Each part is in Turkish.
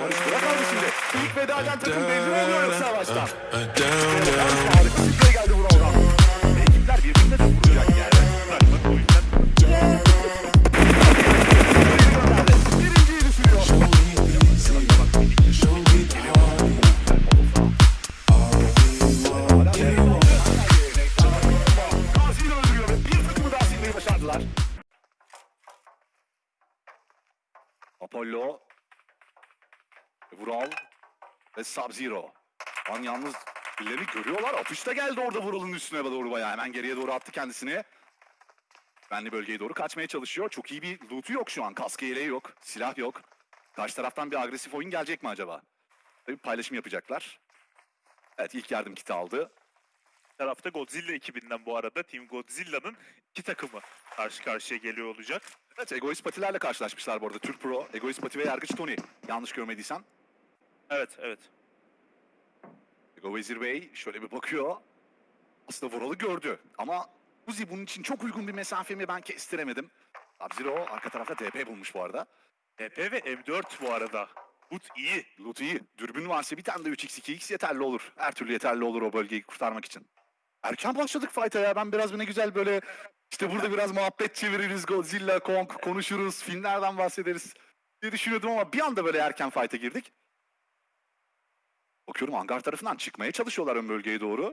Barış Burak kaldı şimdi. İlk veda eden takım belli oluyor yoksa down. Harika sprey geldi Vural'dan. Sub-Zero. An yalnız birilerini görüyorlar. Atış da geldi orada Vural'ın üstüne doğru bayağı. Hemen geriye doğru attı kendisini. Benli bölgeye doğru kaçmaya çalışıyor. Çok iyi bir loot'u yok şu an. Kaskı yeleği yok. Silah yok. Karşı taraftan bir agresif oyun gelecek mi acaba? Tabii paylaşım yapacaklar. Evet ilk yardım kiti aldı. tarafta Godzilla ekibinden bu arada Team Godzilla'nın iki takımı karşı karşıya geliyor olacak. Evet egoist patilerle karşılaşmışlar bu arada. Türk Pro, egoist pati ve yargıç Tony. Yanlış görmediysen. Evet evet. Ego Vezir Bey şöyle bir bakıyor. Aslında Vural'ı gördü. Ama Uzi bunun için çok uygun bir mesafemi ben kestiremedim. Sub-Zero arka tarafta DP bulmuş bu arada. TP ve M4 bu arada. Boot iyi. Loot iyi. Dürbün varsa bir tane de 3x 2x yeterli olur. Her türlü yeterli olur o bölgeyi kurtarmak için. Erken başladık fight'a ya. Ben biraz ne güzel böyle işte burada biraz muhabbet çeviririz. Godzilla, Kong konuşuruz. Filmlerden bahsederiz diye düşünüyordum ama bir anda böyle erken fight'a girdik. Bakıyorum hangar tarafından çıkmaya çalışıyorlar ön bölgeye doğru.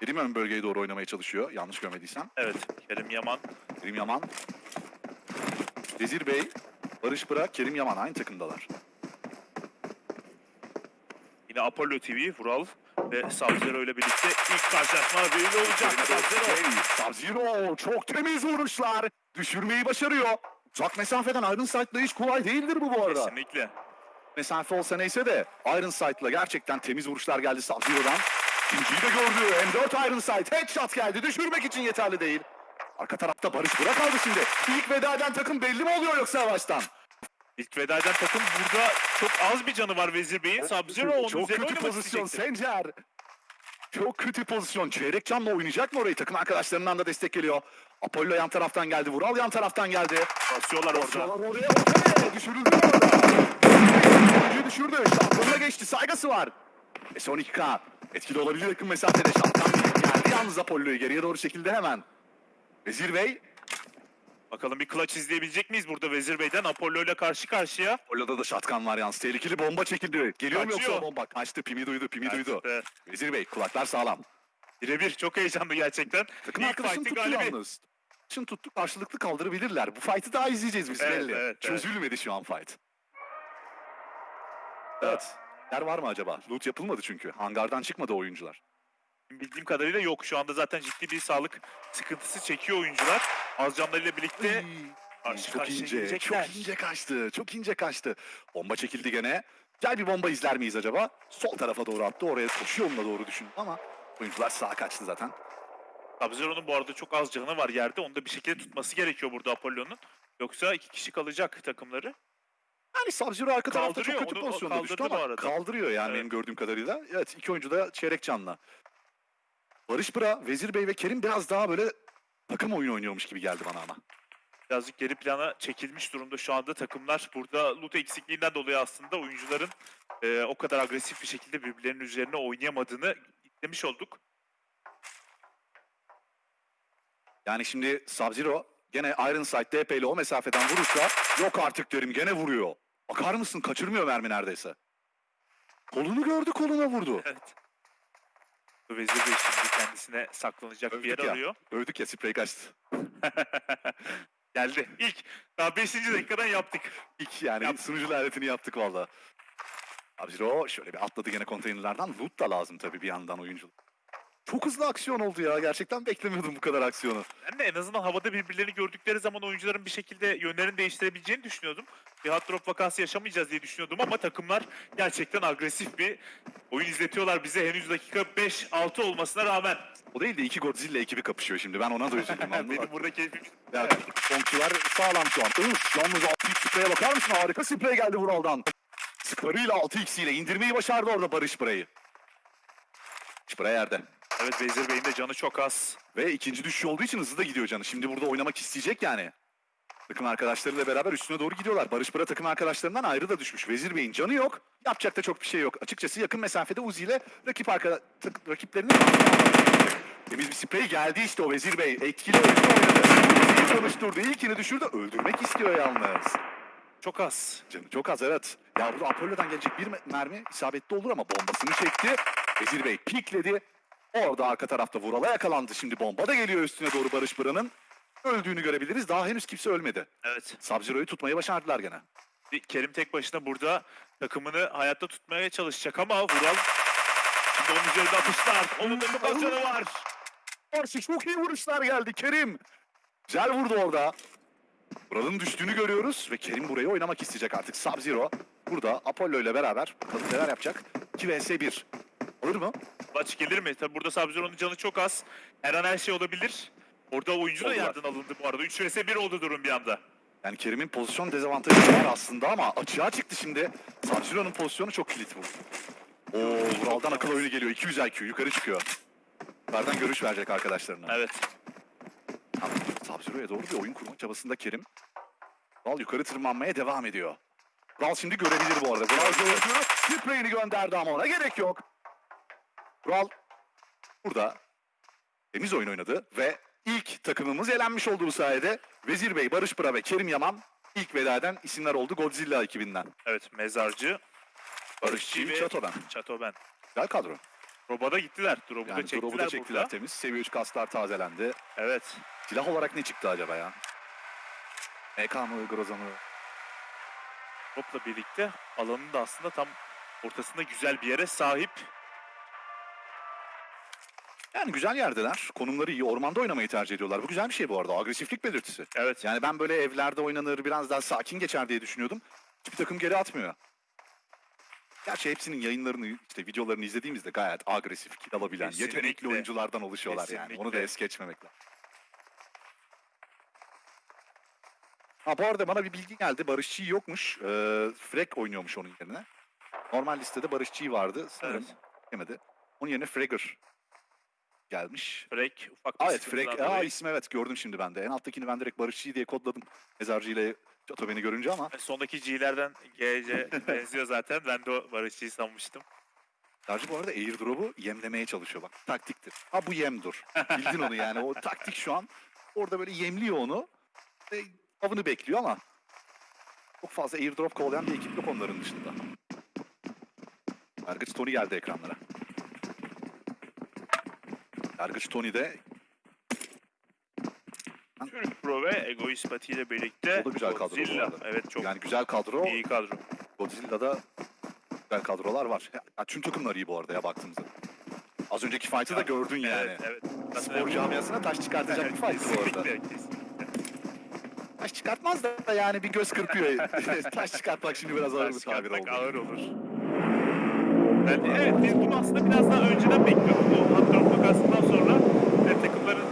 Kerim ön bölgeye doğru oynamaya çalışıyor. Yanlış görmediysem. Evet. Kerim Yaman. Kerim Yaman. Vezir Bey, Barış Bırak, Kerim Yaman aynı takımdalar. Yine Apollo TV, Vural ve Sub-Zero ile birlikte ilk karşılaşma belli olacak. Sub-Zero çok temiz vuruşlar. Düşürmeyi başarıyor. Uzak mesafeden Iron Sight'la hiç kolay değildir bu bu arada. Kesinlikle. Mesafe olsa neyse de Iron Sight'la gerçekten temiz vuruşlar geldi Sub-Zero'dan. İkinciyi de gördü. M4 Iron Sight. Headshot geldi. Düşürmek için yeterli değil. Arka tarafta Barış Burak kaldı şimdi. İlk veda eden takım belli mi oluyor yoksa yavaştan? İlk veda eden takım burada çok az bir canı var Vezir Bey'in. Sub-Zero onun Çok üzerine kötü oynamak pozisyon isteyecektir. Sencer. Çok kötü pozisyon. Çeyrek canla oynayacak mı orayı? Takım arkadaşlarından da destek geliyor. Apollo yan taraftan geldi. Vural yan taraftan geldi. Basıyorlar orada. Basıyorlar oraya. Ortaya düşürüldü düşürdü. Şampiyonuna geçti. Saygısı var. E son 2K. Etkili olabilir yakın mesafede. Şampiyon geldi yalnız Apollo'yu geriye doğru şekilde hemen. Vezir Bey. Bakalım bir clutch izleyebilecek miyiz burada Vezir Bey'den? Apollo ile karşı karşıya. Apollo'da da şatkan var yalnız. Tehlikeli bomba çekildi. Geliyor mu yoksa bomba? Kaçtı. Pimi duydu. Pimi duydu. Evet. Vezir Bey kulaklar sağlam. Birebir çok heyecanlı gerçekten. Takım arkadaşını tuttu galibi. yalnız. Şimdi tuttu karşılıklı kaldırabilirler. Bu fight'ı daha izleyeceğiz biz Evet, belli. evet, evet. Çözülmedi şu an fight. Evet. Yer var mı acaba? Loot yapılmadı çünkü. Hangardan çıkmadı oyuncular. Bildiğim kadarıyla yok. Şu anda zaten ciddi bir sağlık sıkıntısı çekiyor oyuncular. Az canlarıyla birlikte karşı çok karşıya ince, gelecekler. çok ince kaçtı. Çok ince kaçtı. Bomba çekildi gene. Gel bir bomba izler miyiz acaba? Sol tarafa doğru attı. Oraya koşu yoluna doğru düşündü ama oyuncular sağa kaçtı zaten. Sub-Zero'nun bu arada çok az canı var yerde. Onu da bir şekilde tutması gerekiyor burada Apollo'nun. Yoksa iki kişi kalacak takımları. Yani Sub-Zero arka tarafta çok Kaldırıyor, kötü onu- o pozisyonda düştü kaldırdı ama arada. kaldırıyor yani Evet. benim gördüğüm kadarıyla. Evet iki oyuncu da çeyrek canlı. Barış Bıra, Vezir Bey ve Kerim biraz daha böyle takım oyunu oynuyormuş gibi geldi bana ama. Birazcık geri plana çekilmiş durumda şu anda takımlar. Burada loot eksikliğinden dolayı aslında oyuncuların e, o kadar agresif bir şekilde birbirlerinin üzerine oynayamadığını demiş olduk. Yani şimdi Sub-Zero gene Iron Sight DP ile o mesafeden vurursa yok artık derim gene vuruyor. Bakar mısın kaçırmıyor mermi neredeyse. Kolunu gördü koluna vurdu. Evet. Vezir Bey şimdi kendisine saklanacak bir Övdük yer ya. arıyor. Övdük ya sprey kaçtı. Geldi. İlk. Daha 5. dakikadan yaptık. İlk yani Yap. sunucu lanetini yaptık valla. Sub-Zero şöyle bir atladı gene konteynerlerden. Loot da lazım tabii bir yandan oyuncu. Çok hızlı aksiyon oldu ya. Gerçekten beklemiyordum bu kadar aksiyonu. Ben de en azından havada birbirlerini gördükleri zaman oyuncuların bir şekilde yönlerini değiştirebileceğini düşünüyordum. Bir hot drop vakası yaşamayacağız diye düşünüyordum ama takımlar gerçekten agresif bir oyun izletiyorlar bize henüz dakika 5-6 olmasına rağmen. O değil de iki Godzilla ekibi kapışıyor şimdi. Ben ona da üzüldüm. Benim burada keyfim Ya Konkçular sağlam şu an. Üf, yalnız 6x spreye bakar mısın? Harika sprey geldi Vural'dan. Skarıyla 6x ile indirmeyi başardı orada Barış Sprey'i. Sprey yerde. Evet Vezir Bey'in de canı çok az. Ve ikinci düşüş olduğu için hızlı da gidiyor canı. Şimdi burada oynamak isteyecek yani. Takım arkadaşlarıyla beraber üstüne doğru gidiyorlar. Barış Bıra takım arkadaşlarından ayrı da düşmüş. Vezir Bey'in canı yok. Yapacak da çok bir şey yok. Açıkçası yakın mesafede Uzi ile rakip arka, tık- rakiplerini Temiz bir sprey geldi işte o Vezir Bey. Etkili oyunu oynadı. Uzi'yi çalıştırdı. İlkini düşürdü. Öldürmek istiyor yalnız. Çok az. Canı çok az evet. Ya burada Apollo'dan gelecek bir me- mermi isabetli olur ama bombasını çekti. Vezir Bey pikledi. Orada arka tarafta Vural'a yakalandı. Şimdi bomba da geliyor üstüne doğru Barış Bıra'nın. Öldüğünü görebiliriz. Daha henüz kimse ölmedi. Evet. Sub-Zero'yu tutmayı başardılar gene. Kerim tek başına burada takımını hayatta tutmaya çalışacak ama Vural şimdi onun üzerinde atışlar. Onun da az canı var. Karşı çok iyi vuruşlar geldi Kerim. Güzel vurdu orada. Vural'ın düştüğünü görüyoruz ve Kerim burayı oynamak isteyecek artık. Sub-Zero burada Apollo ile beraber neler yapacak. 2 vs 1. Olur mu? Maç gelir mi? Tabi burada Sub-Zero'nun canı çok az. Her an her şey olabilir. Orada oyuncu da Oldular. yerden alındı bu arada. 3 vs 1 oldu durum bir anda. Yani Kerim'in pozisyon dezavantajı var aslında ama açığa çıktı şimdi. Sub-Zero'nun pozisyonu çok kilit bu. Oo, Vural'dan akıl oyunu geliyor. 200 IQ yukarı çıkıyor. Yukarıdan görüş verecek arkadaşlarına. Evet. Sub-Zero'ya doğru bir oyun kurma çabasında Kerim. Vural yukarı tırmanmaya devam ediyor. Vural şimdi görebilir bu arada. Vural gördü. Spreyini gönderdi ama ona gerek yok. Vural burada temiz oyun oynadı ve ilk takımımız elenmiş oldu bu sayede. Vezir Bey, Barış Pıra ve Kerim Yaman ilk veda eden isimler oldu Godzilla ekibinden. Evet mezarcı. Barışçı ve Çato'dan. Çatoben. Güzel kadro. Drop'a da gittiler. Drop'u Yani da çektiler, drop'u da çektiler burada. temiz. Seviye 3 kaslar tazelendi. Evet. Silah olarak ne çıktı acaba ya? MK mı, Groza mı? Drop'la birlikte alanın da aslında tam ortasında güzel bir yere sahip. Yani güzel yerdeler. Konumları iyi. Ormanda oynamayı tercih ediyorlar. Bu güzel bir şey bu arada. Agresiflik belirtisi. Evet. Yani ben böyle evlerde oynanır, biraz daha sakin geçer diye düşünüyordum. Hiçbir takım geri atmıyor. Gerçi hepsinin yayınlarını, işte videolarını izlediğimizde gayet agresif, kill alabilen, Kesinlikle. yetenekli oyunculardan oluşuyorlar yani. Onu da Kesinlikle. es geçmemek lazım. Ha bu arada bana bir bilgi geldi. Barışçı yokmuş. Ee, Frek oynuyormuş onun yerine. Normal listede Barışçı vardı. Sanırım Evet. yemedi. Onun yerine Fragger gelmiş. Frek ufak bir Aa, evet Frek. Aa dolayı. ismi evet gördüm şimdi ben de. En alttakini ben direkt Barışçı diye kodladım. Mezarcı ile Çato beni görünce ama Sondaki G'lerden GC benziyor zaten. Ben de o Barışçı'yı sanmıştım. Mezarcı bu arada airdrop'u yemlemeye çalışıyor bak. Taktiktir. Ha bu yemdur. Bildin onu yani. O taktik şu an orada böyle yemliyor onu. Ve avını bekliyor ama çok fazla airdrop kovalayan bir ekip yok onların dışında. Yargıç Tony geldi ekranlara. Yargıç Tony de Türk Pro ve Egoist Pati ile birlikte O da güzel kadro bu Godzilla. arada. Evet çok yani güzel kadro. iyi kadro. Godzilla'da güzel kadrolar var. Ya, tüm takımlar iyi bu arada ya baktığımızda. Az önceki fight'ı da gördün yani. Evet, evet. Spor camiasına taş çıkartacak bir fight bu arada. Kesinlikle, kesinlikle. Taş çıkartmaz da yani bir göz kırpıyor. taş çıkartmak şimdi biraz ağır bir Taş tabir çıkartmak oldu. ağır olur. Yani evet biz bunu aslında biraz daha önceden bekliyorduk. Bu vakasından sonra e, takımların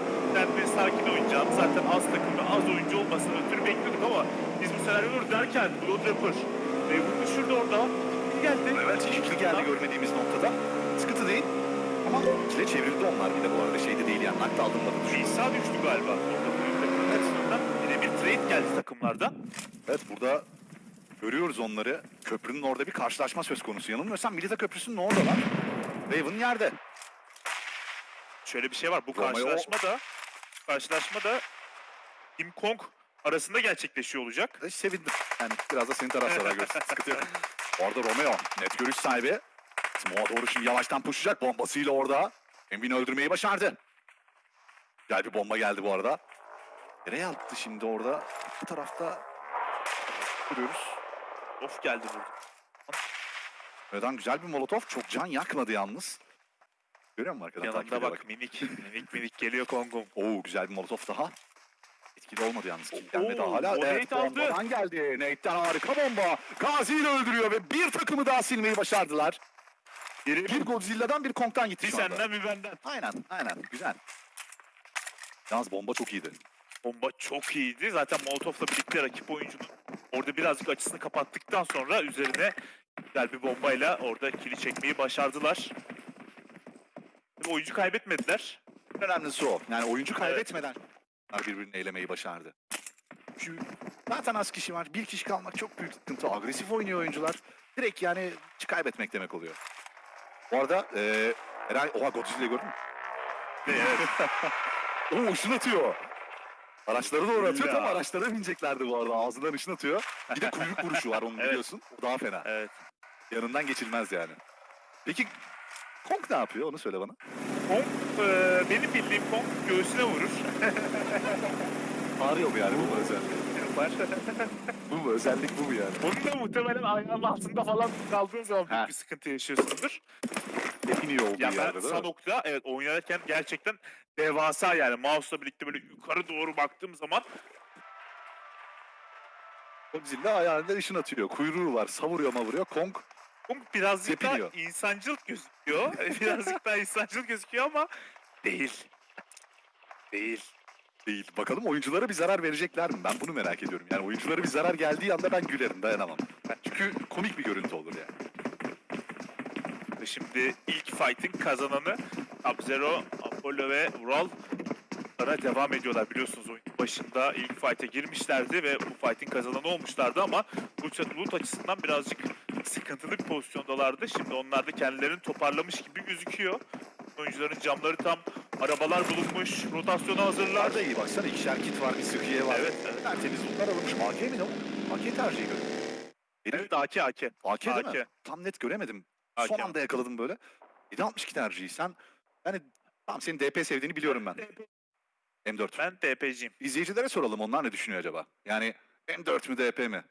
bir sakin oynayacağını zaten az takımda az oyuncu olmasını ötürü bekliyorduk ama biz bu senaryoları derken Blood Rapper e, bunu düşürdü orada. Bir geldi. Evet ikili geldi görmediğimiz noktada. Sıkıntı değil. Ama ikile çevrildi onlar bir de bu arada. Şeyde değil yani nakta aldırmadı düşün. İsa düştü galiba. Orada açısından yine bir trade geldi takımlarda. Evet burada görüyoruz onları. Köprünün orada bir karşılaşma söz konusu. Yanılmıyorsam Milita Köprüsü'nün oradalar. Raven yerde. Şöyle bir şey var. Bu karşılaşma da karşılaşma da Kim Kong arasında gerçekleşiyor olacak. E, sevindim. Yani biraz da senin taraftarlar görsün. Sıkıntı yok. Orada Romeo net görüş sahibi. Smoke'a doğru şimdi yavaştan pushlayacak bombasıyla orada. Envin'i öldürmeyi başardı. Güzel bir bomba geldi bu arada. Nereye attı şimdi orada? Bu tarafta görüyoruz. Of geldi burada. Neden güzel bir molotof. Çok can yakmadı yalnız. Görüyor musun arkadan takip Yanında ediyor bak minik minik minik geliyor Kong'um. Oo güzel bir molotof daha. Etkili olmadı yalnız. Kill gelmedi Oo, hala. o Evet Nate aldı. bombadan geldi. Nate'den harika bomba. Gazi'yi öldürüyor ve bir takımı daha silmeyi başardılar. Biri Bir Godzilla'dan bir Kong'dan gitti bir şu anda. senden bir benden. Aynen aynen güzel. Yalnız bomba çok iyiydi. Bomba çok iyiydi. Zaten Molotov'la birlikte rakip oyuncunun orada birazcık açısını kapattıktan sonra üzerine güzel bir bombayla orada kili çekmeyi başardılar. Tabii oyuncu kaybetmediler. Önemlisi o. Yani oyuncu kaybetmeden birbirini eylemeyi başardı. Şu, zaten az kişi var. Bir kişi kalmak çok büyük sıkıntı. Agresif oynuyor oyuncular. Direkt yani kaybetmek demek oluyor. Bu arada eee Eray, oha Godzilla'yı gördün mü? Evet. Oo ışın atıyor. Araçları doğru atıyor Ya. tam araçlara bineceklerdi bu arada. Ağzından ışın atıyor. Bir de kuyruk vuruşu var onu Evet. biliyorsun. O daha fena. evet. Yanından geçilmez yani. Peki Kong ne yapıyor onu söyle bana. Kong, e, benim bildiğim Kong göğsüne vurur. Ağrıyor mu yani bu mu? Var. Bu mu özellik bu mu yani? Onun da muhtemelen ayağının altında falan kaldığın zaman büyük bir sıkıntı yaşıyorsundur. En iyi olduğu Ya ben? Sanok'ta evet oynarken gerçekten devasa yani mouse'la birlikte böyle yukarı doğru baktığım zaman Godzilla ayağında ışın atıyor. Kuyruğu var. Savuruyor mavuruyor. Kong Kong birazcık daha insancıl gözüküyor. birazcık daha insancıl gözüküyor ama değil. Değil. değil. Bakalım oyunculara bir zarar verecekler mi? Ben bunu merak ediyorum. Yani oyunculara bir zarar geldiği anda ben gülerim. Dayanamam. Çünkü komik bir görüntü olur yani. Ve Şimdi ilk fight'in kazananı Sub-Zero, Apollo ve Ural Lara devam ediyorlar biliyorsunuz oyun başında ilk fight'e girmişlerdi ve bu fight'in kazananı olmuşlardı ama loot, loot açısından birazcık sıkıntılı bir pozisyondalardı. Şimdi onlar da kendilerini toparlamış gibi gözüküyor. Oyuncuların camları tam arabalar bulunmuş, rotasyona hazırlar. Bunlar da iyi baksana. İkişer kit var, bir sıkıye var. Evet, evet. Tertemiz lootlar alınmış. AK mi ne o? AK tercihi görüyorum. Benim Evet AK AK. AK değil mi? AK. Tam net göremedim. AK. Son anda yakaladım böyle. 762 tercihi. Sen yani tamam senin DP sevdiğini biliyorum ben. M4. Ben DP'ciyim. İzleyicilere soralım onlar ne düşünüyor acaba? Yani M4 mü DP mi?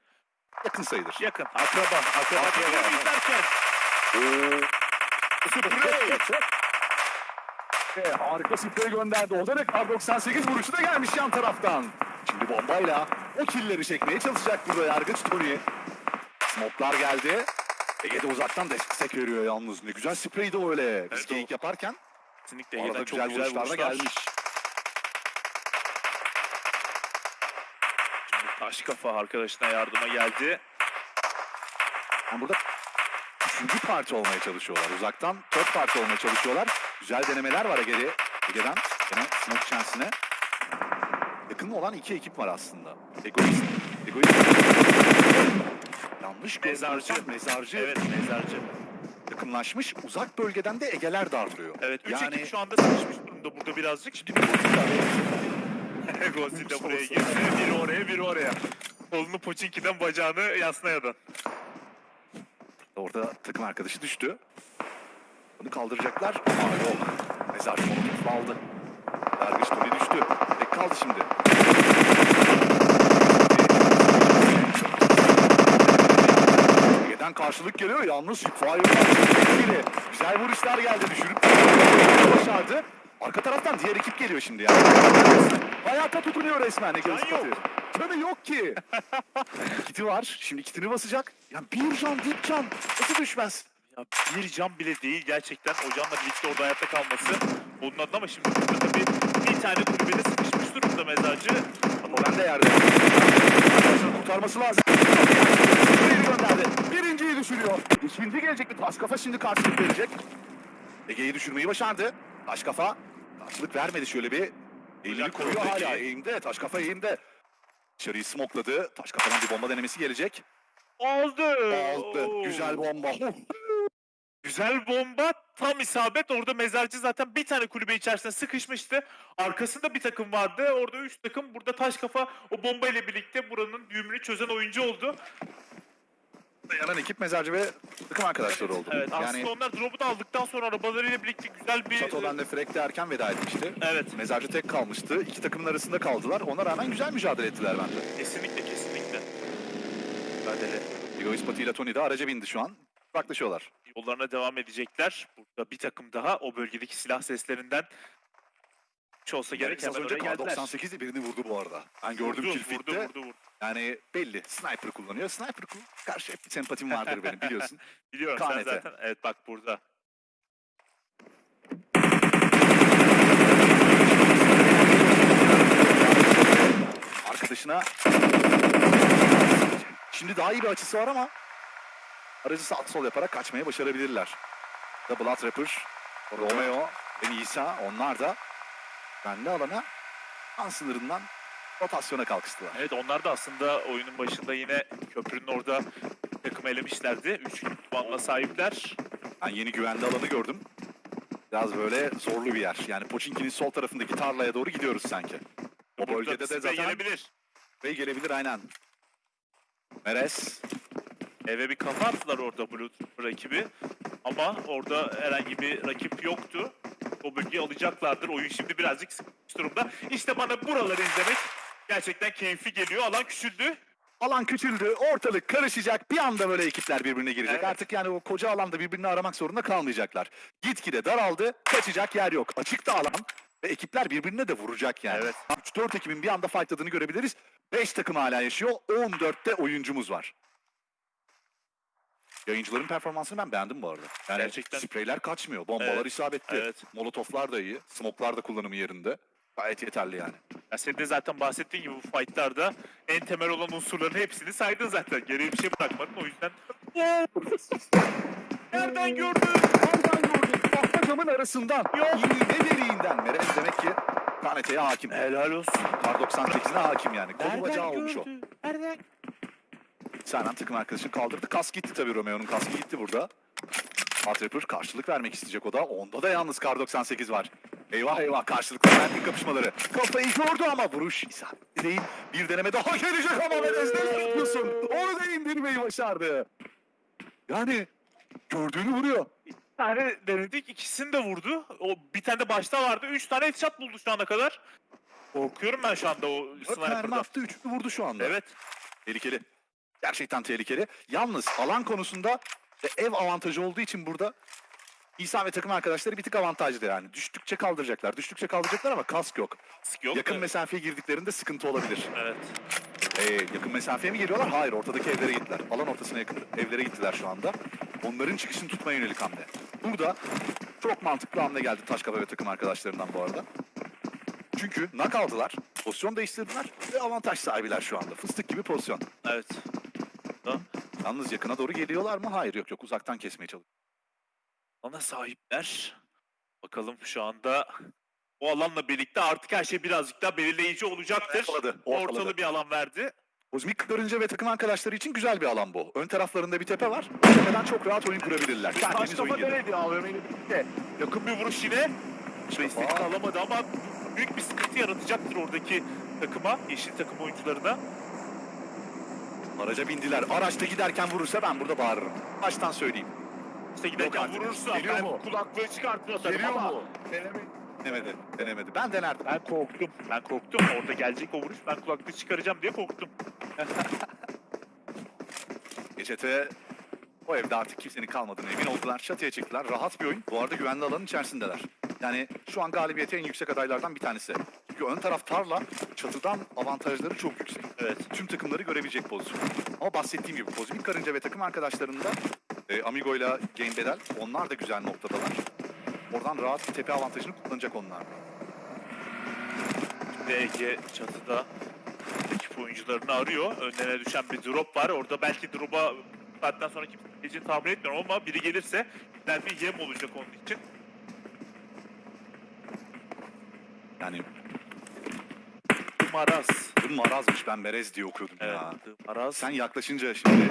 Yakın sayılır. Yakın. Akraba. Akraba. Akraba, izlerken. Ve harika sprey gönderdi. O da ne kar 98 vuruşu da gelmiş yan taraftan. Şimdi bombayla o killeri çekmeye çalışacak burada Yargıç Tony. Smoklar geldi. Ege de uzaktan destek veriyor yalnız. Ne güzel spreydi o öyle. Biz Evet, yaparken Kesinlikle Ege'den güzel, çok güzel da vuruşlar. gelmiş. Şimdi taş kafa arkadaşına yardıma geldi. Yani burada üçüncü parti olmaya çalışıyorlar. Uzaktan dört parti olmaya çalışıyorlar. Güzel denemeler var Ege'de. Ege'den gene smoke chansine. Yakın olan iki ekip var aslında. Egoist. Egoist. Yanlış Mezarcı. mezarcı Evet mezarcı. yakınlaşmış. Uzak bölgeden de Ege'ler darlıyor. Evet 3 yani ekip şu anda sıkışmış durumda burada birazcık. şimdi bir Godzilla Godzilla buraya girdi. Biri oraya biri oraya. Kolunu Pochinki'den bacağını Yasnaya'dan. Orada takım arkadaşı düştü. Onu kaldıracaklar. Aa yok. Mezarcı molotof aldı. Yargıç Tony düştü. Tek kaldı şimdi. Ege'den karşılık geliyor. Yalnız Fire. Güzel vuruşlar geldi. Düşürüp başardı. Arka taraftan diğer ekip geliyor şimdi ya. Hayata tutunuyor resmen Can Ispatı. yok. Canı yok ki. kiti var. Şimdi kitini basacak. Ya bir can, dip can. Nasıl düşmez? Ya bir can bile değil gerçekten o canla birlikte orada hayatta kalması. Onun adına ama şimdi burada tabii bir tane kulübede sıkışmış durumda mezarcı. O ben de yerde. Kurtarması lazım. Birini gönderdi. Birinciyi düşürüyor. İkinci gelecek mi? Taş kafa şimdi karşılık verecek. Ege'yi düşürmeyi başardı. Taş kafa karşılık vermedi şöyle bir. Elini koyuyor hala eğimde. Taş kafa eğimde. Dışarıyı smokladı. Taş kafadan bir bomba denemesi gelecek. Aldı. Oo. Güzel bomba. Güzel bomba tam isabet. Orada mezarcı zaten bir tane kulübe içerisinde sıkışmıştı. Arkasında bir takım vardı. Orada üç takım. Burada taş kafa o bomba ile birlikte buranın düğümünü çözen oyuncu oldu. Dayanan ekip mezarcı ve takım arkadaşları oldu. Evet yani aslında onlar drop'u da aldıktan sonra arabalarıyla birlikte güzel bir... Çato'dan da Frek de erken veda etmişti. Evet. Mezarcı tek kalmıştı. İki takımın arasında kaldılar. Ona rağmen güzel mücadele ettiler bence. Kesinlikle kesinlikle. Mücadele. Egoist Pati ile Tony de araca bindi şu an. Uzaklaşıyorlar. Yollarına devam edecekler. Burada bir takım daha o bölgedeki silah seslerinden hiç olsa gerek az önce oraya kar geldiler. 98 de birini vurdu bu arada. Ben gördüm Vurdu, vurdu, vurdu, vurdu. Yani belli. Sniper kullanıyor. Sniper kul karşı hep bir sempatim vardır benim biliyorsun. Biliyorum KNT. sen zaten. Evet bak burada. Arkadaşına şimdi daha iyi bir açısı var ama aracı sağ sol yaparak kaçmayı başarabilirler. Da Blood Rapper, Romeo ve Nisa onlar da kendi alana an sınırından rotasyona kalkıştılar. Evet onlar da aslında oyunun başında yine köprünün orada takım elemişlerdi. 3 puanla sahipler. Ben yeni güvenli alanı gördüm. Biraz böyle zorlu bir yer. Yani Pochinki'nin sol tarafındaki tarlaya doğru gidiyoruz sanki. O Burada bölgede de zaten gelebilir. Bey gelebilir aynen. Meres. Eve bir kafa attılar orada Blue rakibi. Ama orada herhangi bir rakip yoktu. O bölgeyi alacaklardır. Oyun şimdi birazcık sıkışmış durumda. İşte bana buraları izlemek gerçekten keyifli geliyor. Alan küçüldü. Alan küçüldü, ortalık karışacak. Bir anda böyle ekipler birbirine girecek. Evet. Artık yani o koca alanda birbirini aramak zorunda kalmayacaklar. Gitgide daraldı, kaçacak yer yok. Açıkta alan ve ekipler birbirine de vuracak yani. Evet. 3-4 ekibin bir anda fightladığını görebiliriz. 5 takım hala yaşıyor, 14'te oyuncumuz var. Yayıncıların performansını ben beğendim bu arada. Yani Gerçekten. spreyler kaçmıyor, bombalar Evet, isabetli. evet. Molotoflar da iyi, smoklar da kullanımı yerinde. Gayet yeterli yani. Ya senin de zaten bahsettiğin gibi bu fightlarda en temel olan unsurların hepsini saydın zaten. Geriye bir şey bırakmadın o yüzden. Nereden gördün? Nereden gördün? Tahta camın arasından. İğne deliğinden. Meres demek ki KNT'ye hakim. Helal olsun. Kar 98'ine hakim yani. Kolu bacağı olmuş o. Nereden? Senden takım arkadaşını kaldırdı. Kas gitti tabii Romeo'nun kaskı gitti burada. Hot Rapper karşılık vermek isteyecek o da. Onda da yalnız Kar 98 var. Eyvah eyvah karşılıklı mermi kapışmaları. Kafayı gördü ama vuruş isabetli değil. Bir deneme daha gelecek ama Meres ne yapıyorsun? Onu da indirmeyi başardı. Yani gördüğünü vuruyor. Bir tane denedik ikisini de vurdu. O bir tane de başta vardı. Üç tane headshot buldu şu ana kadar. Korkuyorum ben şu anda o Dört mermi sniper'dan. attı, üçünü vurdu şu anda. Evet. Tehlikeli. Gerçekten tehlikeli. Yalnız alan konusunda ve ev avantajı olduğu için burada İsa ve takım arkadaşları bir tık avantajlı yani. Düştükçe kaldıracaklar. Düştükçe kaldıracaklar ama kask yok. Sık yok. yakın da- mesafeye girdiklerinde sıkıntı olabilir. Evet. Ee, yakın mesafeye mi geliyorlar? Hayır ortadaki evlere gittiler. Alan ortasına yakın evlere gittiler şu anda. Onların çıkışını tutmaya yönelik hamle. Burada çok mantıklı hamle geldi Taşkafa ve takım arkadaşlarından bu arada. Çünkü nak aldılar, pozisyon değiştirdiler ve avantaj sahibiler şu anda. Fıstık gibi pozisyon. Evet. Yalnız yakına doğru geliyorlar mı? Hayır yok yok uzaktan kesmeye çalışıyor. Ana sahipler. Bakalım şu anda o alanla birlikte artık her şey birazcık daha belirleyici olacaktır. Ortaladı, ortaladı. Ortalı bir alan verdi. Kozmik Karınca ve takım arkadaşları için güzel bir alan bu. Ön taraflarında bir tepe var. Tepeden çok rahat oyun kurabilirler. Kafa gelir. denedi birlikte. Yakın bir vuruş yine. İstediğini alamadı ama büyük bir sıkıntı yaratacaktır oradaki takıma, yeşil takım oyuncularına. Araca bindiler. Araçta giderken vurursa ben burada bağırırım. Baştan söyleyeyim. İşte giderken vurursa Geliyor ben mu? kulaklığı çıkartıyor Geliyor ama mu? Denemedi. Denemedi. Ben denerdim. Ben korktum. Ben korktum. Orada gelecek o vuruş. Ben kulaklığı çıkaracağım diye korktum. Geçete o evde artık kimsenin kalmadığını emin oldular. Çatıya çıktılar. Rahat bir oyun. Bu arada güvenli alanın içerisindeler. Yani şu an galibiyete en yüksek adaylardan bir tanesi. Çünkü ön taraf tarla, çatıdan avantajları çok yüksek. Evet. Tüm takımları görebilecek pozisyon. Ama bahsettiğim gibi Kozmik Karınca ve takım arkadaşlarında e, Amigo ile Game Bedel onlar da güzel noktadalar. Oradan rahat bir tepe avantajını kullanacak onlar. Ege çatıda ekip oyuncularını arıyor. Önlerine düşen bir drop var. Orada belki drop'a saatten sonra kimse geleceğini tahmin etmiyorum ama biri gelirse güzel bir yem olacak onun için. Yani Maraz. bu marazmış ben Berez diye okuyordum Evet. ya. Maraz. Sen yaklaşınca şimdi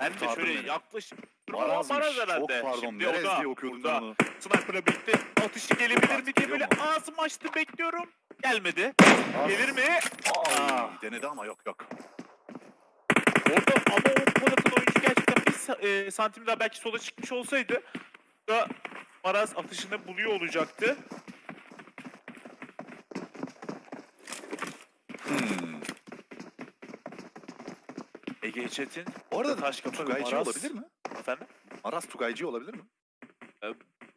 ben de şöyle beni. yaklaşıp marazmış. Maraz Çok herhalde. pardon Şimdi da diye okuyordum ben onu. Sniper'la birlikte atışı gelebilir mi diye böyle mu? ağzımı açtı bekliyorum. Gelmedi. Gelir mi? Aa. denedi ama yok yok. Orada ama o Polat'ın oyuncu gerçekten bir e, santim daha belki sola çıkmış olsaydı da Maraz atışını buluyor olacaktı. Ege Çetin. Bu arada Taş ve Tugaycı Maraz. olabilir mi? Efendim? Maraz Tugaycı olabilir mi?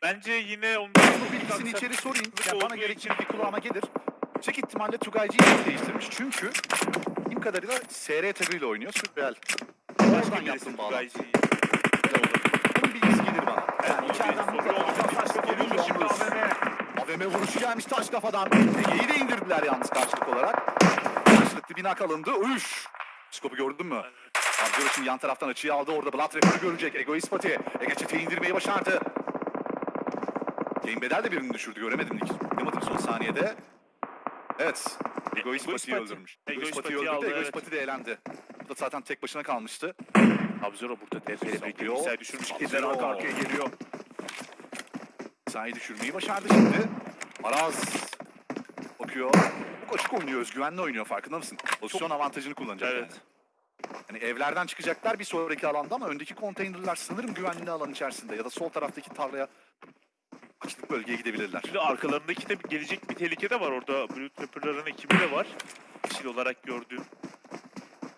Bence yine onun Bu bilgisini içeri sorayım. Yani bana için- bir kulağıma gelir. Yüksek ihtimalle Tugaycı'yı değiştirmiş. Çünkü bildiğim kadarıyla SR tagıyla oynuyor. Sürreal. Oradan yaptım bağlantı. Bunun bilgisi gelir bana. Yani içeriden mutlaka taş kafa şimdi yalnız. AVM. AVM vuruşu gelmiş taş kafadan. Ege'yi de indirdiler yalnız karşılık olarak. Karşılıklı bir nak alındı. Üş! Skopu gördün mü? Abdurrahim şimdi yan taraftan açıyı aldı. Orada Blood Rapper'ı görecek. Egoist Pati. Ege çeteyi indirmeyi başardı. Game Bedel de birini düşürdü. Göremedim. Dikkat son saniyede. Evet. Egoist Pati'yi Pati. öldürmüş. Egoist Pati'yi öldürdü. Egoist evet. Pati de elendi. Bu da zaten tek başına kalmıştı. Sub-Zero burada birlikte Sub-Zero. bilgisayar düşürmüş. Kediler arka arkaya geliyor. Sahayı düşürmeyi başardı şimdi. Araz bakıyor. Çok açık oynuyor, özgüvenli oynuyor farkında mısın? Pozisyon avantajını kullanacak Evet. yani. Hani evlerden çıkacaklar bir sonraki alanda ama öndeki konteynerler sanırım güvenli alan içerisinde ya da sol taraftaki tarlaya açlık bölgeye gidebilirler. Şimdi arkalarındaki de gelecek bir tehlike de var orada. Blue Trapper'ların ekibi de var. Kişil olarak gördüğüm.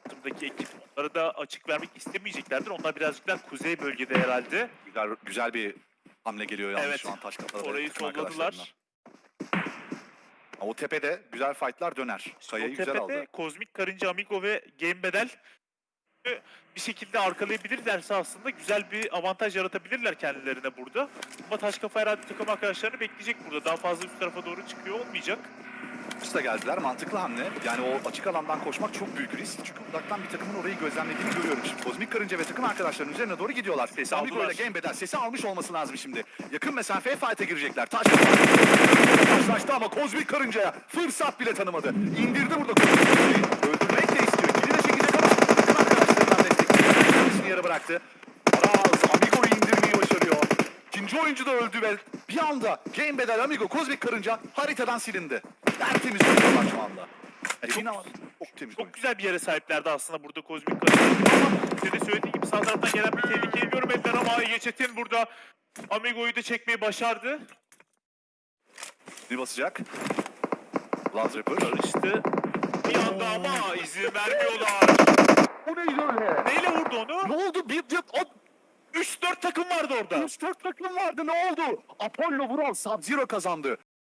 Takımdaki ekip onları da açık vermek istemeyeceklerdir. Onlar birazcık daha kuzey bölgede herhalde. Güzel, güzel bir hamle geliyor yalnız Evet. şu an taş kafalara. Orayı solladılar. O tepede güzel fightlar döner. Kayayı o güzel tepede aldı. Kozmik Karınca, Amigo ve Game Bedel bir şekilde arkalayabilirlerse aslında güzel bir avantaj yaratabilirler kendilerine burada. Ama Taşkafa herhalde takım arkadaşlarını bekleyecek burada. Daha fazla üst tarafa doğru çıkıyor olmayacak. Üste geldiler. Mantıklı hamle. Yani o açık alandan koşmak çok büyük risk. Çünkü uzaktan bir takımın orayı gözlemlediğini görüyorum. Şimdi Kozmik Karınca ve takım arkadaşlarının üzerine doğru gidiyorlar. Sesi Amigo ile Bedel sesi almış olması lazım şimdi. Yakın mesafeye fight'e girecekler. Taş karşılaştı ama Kozmik Karınca'ya fırsat bile tanımadı. İndirdi burada Kozmik Karınca'yı. Öldürmek de istiyor. Kili de çekecek ama takım arkadaşlarından destek. Kendisini yere bıraktı. Araz Amigo'yu indirmeyi başarıyor. İkinci oyuncu da öldü ve bir anda Game Bedel Amigo Kozmik Karınca haritadan silindi. Tertemiz oynuyorlar şu anda. Ama çok temiz oyun. Çok güzel bir yere sahiplerdi aslında burada Kozmik Karınca. Ama senin söylediğin gibi sağ taraftan gelen bir tehlikeyi görmediler ama Yeçet'in burada Amigo'yu da çekmeyi başardı. Ne basacak? Laz Rapper. Karıştı. Bir anda ama izin vermiyorlar. Bu neydi öyle? Neyle vurdu onu? Ne oldu? Bir, bir, o 3-4 takım vardı orada. 3-4 takım vardı ne oldu? Apollo Vural Sub-Zero kazandı.